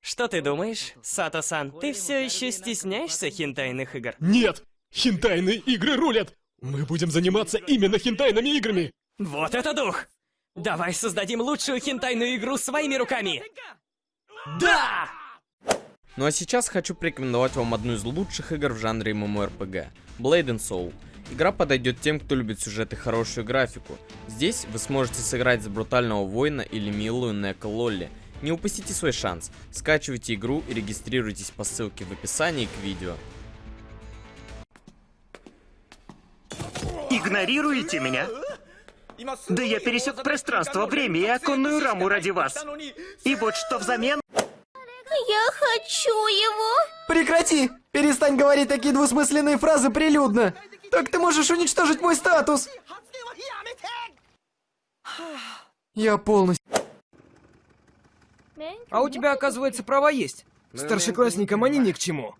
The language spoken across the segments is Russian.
Что ты думаешь, Сато-сан? Ты все еще стесняешься хентайных игр? Нет! Хентайные игры рулят! Мы будем заниматься именно хентайными играми! Вот это дух! Давай создадим лучшую хентайную игру своими руками! Да! Ну а сейчас хочу порекомендовать вам одну из лучших игр в жанре MMORPG — Blade and Soul. Игра подойдет тем, кто любит сюжет и хорошую графику. Здесь вы сможете сыграть за брутального воина или милую Неко Лолли. Не упустите свой шанс. Скачивайте игру и регистрируйтесь по ссылке в описании к видео. Игнорируете меня? Да я пересек пространство, время и оконную раму ради вас. И вот что взамен... Я хочу его. Прекрати! Перестань говорить такие двусмысленные фразы прилюдно! Так ты можешь уничтожить мой статус! Я полностью... А у тебя, оказывается, права есть. Старшеклассникам они ни к чему.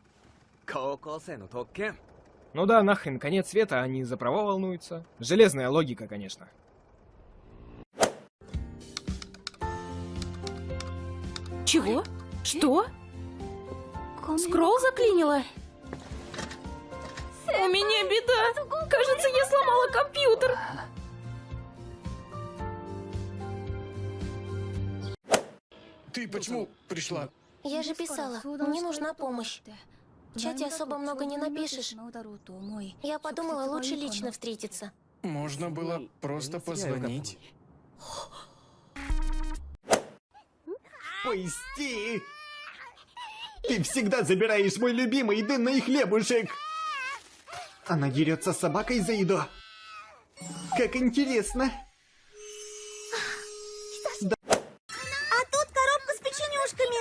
Ну да, нахрен, конец света, они за права волнуются. Железная логика, конечно. Чего? Что? Скролл заклинило? У меня беда. Кажется, я сломала компьютер. Ты почему пришла? Я же писала, мне нужна помощь. В чате особо много не напишешь. Я подумала, лучше лично встретиться. Можно было просто позвонить. Пусти! Ты всегда забираешь мой любимый дынный хлебушек! Она дерется с собакой за еду. Как интересно. А тут коробка с печенюшками.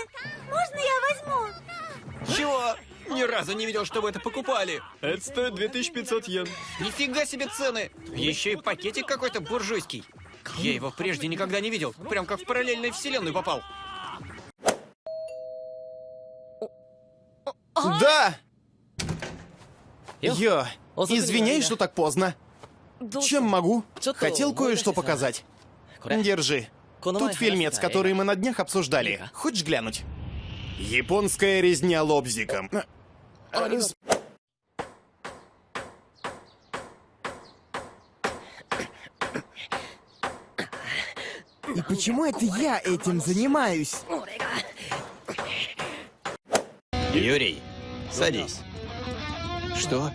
Можно я возьму? Чего? Ни разу не видел, чтобы это покупали. Это стоит 2500 йен. Нифига себе цены. Еще и пакетик какой-то буржуйский. Я его прежде никогда не видел. Прям как в параллельную вселенную попал. Да! Йо, извиняюсь, что так поздно. Чем могу? Хотел кое-что показать. Держи. Тут фильмец, который мы на днях обсуждали. Хочешь глянуть? Японская резня лобзиком. Раз- И почему это я этим занимаюсь? Юрий, садись. Что?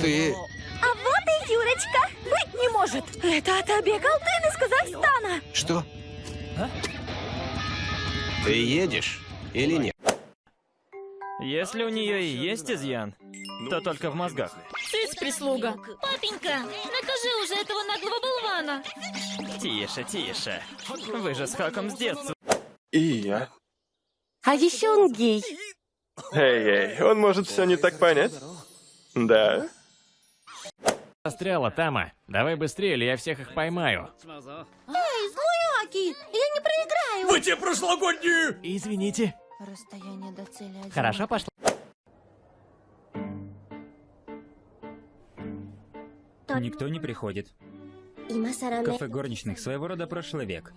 Ты... А вот и Юрочка. Быть не может. Это Атабек Алтын из Казахстана. Что? Ты едешь или нет? Если у нее и есть изъян, то только в мозгах. Цыц, прислуга. Папенька, накажи уже этого наглого болвана. Тише, тише. Вы же с Хаком с детства. И я. А еще он гей. Эй, эй, он может все не так понять? Да? Застряла, Тама. Давай быстрее, или я всех их поймаю. Эй, злой Аки, я не проиграю. Вы те прошлогодние! Извините. Расстояние до цели один. Хорошо пошла. Никто не приходит. Кафе горничных своего рода прошлый век.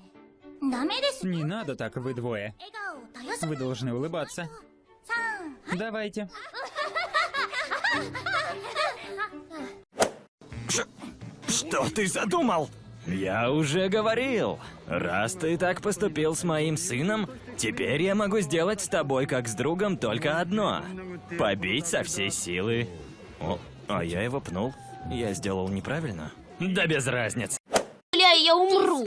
Не надо так, вы двое. Вы должны улыбаться. Давайте. Что ты задумал? Я уже говорил. Раз ты так поступил с моим сыном, теперь я могу сделать с тобой как с другом только одно. Побить со всей силы. О, а я его пнул. Я сделал неправильно? Да без разницы. Бля, я умру.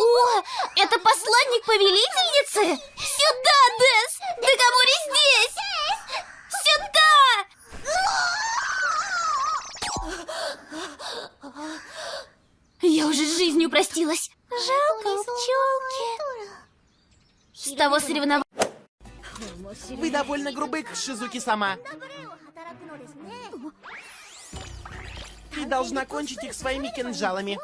О, это посланник повелительницы? Сюда, Дэс! Декамори здесь! Сюда! Я уже с жизнью простилась. Жалко пчелки. С того соревнования... Вы довольно грубы, Шизуки сама. Ты должна кончить их своими кинжалами.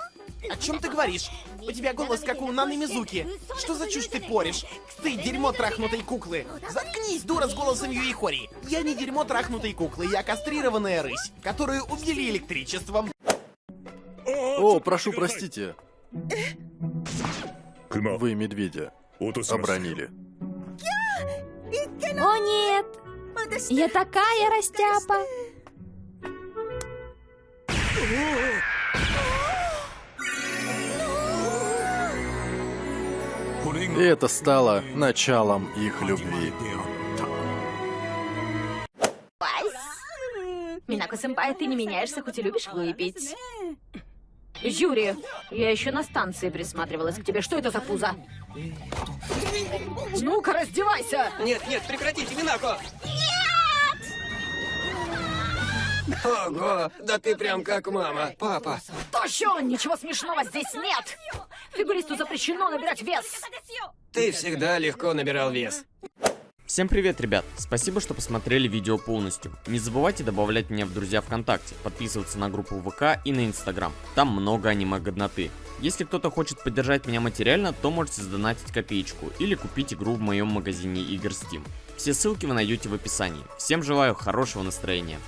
О чем ты говоришь? У тебя голос как у Наны Мизуки. Что за чушь ты порешь? Ты дерьмо трахнутой куклы. Заткнись, дура, с голосом Юихори. Я не дерьмо трахнутой куклы, я кастрированная рысь, которую убили электричеством. О, прошу простите. Вы медведя обронили. О нет! Я такая растяпа! И это стало началом их любви. Минако-сэмпай, ты не меняешься, хоть и любишь выпить. Юрий, я еще на станции присматривалась к тебе. Что это за пузо? Ну-ка, раздевайся! Нет, нет, прекратите, Минако! Ого, да ты прям как мама, папа. Тощо, ничего смешного здесь нет! Фигуристу запрещено набирать вес! Ты всегда легко набирал вес. Всем привет, ребят! Спасибо, что посмотрели видео полностью. Не забывайте добавлять меня в друзья ВКонтакте, подписываться на группу ВК и на Инстаграм. Там много аниме-годноты. Если кто-то хочет поддержать меня материально, то можете сдонатить копеечку или купить игру в моем магазине игр Steam. Все ссылки вы найдете в описании. Всем желаю хорошего настроения.